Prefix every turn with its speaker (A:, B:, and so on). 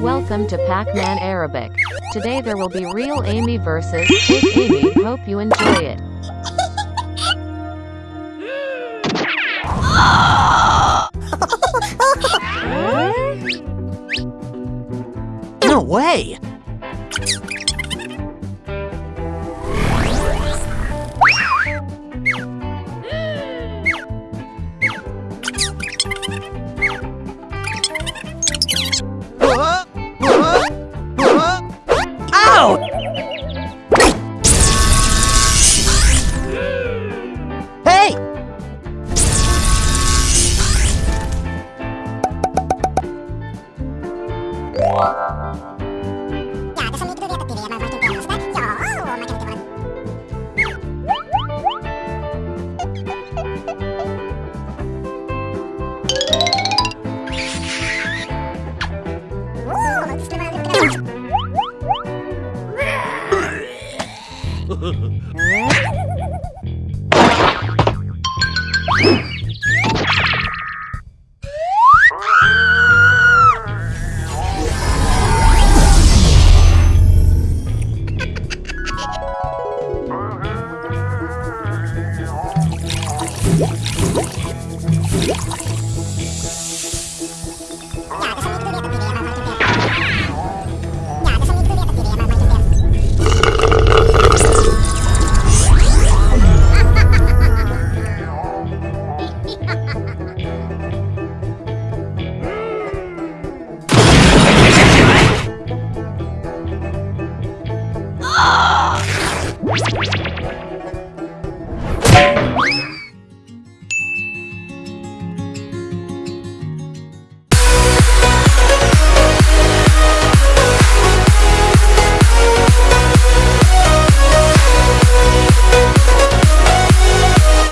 A: Welcome to Pac-Man Arabic. Today there will be real Amy versus fake Amy. Hope you enjoy it.
B: No way!
C: Wow. Huh?